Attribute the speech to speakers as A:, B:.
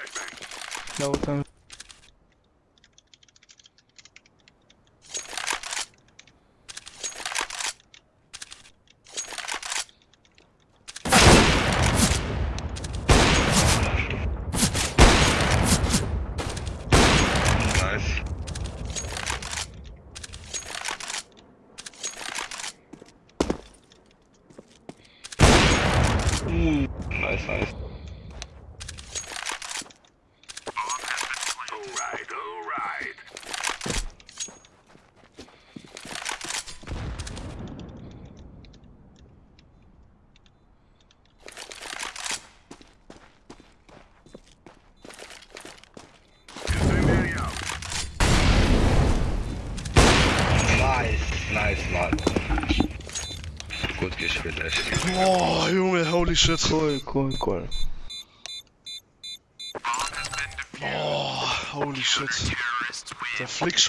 A: Uh,
B: Nice, nice. Nice, nice, Mann. Gut gespielt, echt.
C: Boah, Junge, holy shit.
A: cool, cool, cool.
C: Boah, holy shit. Der Flickshot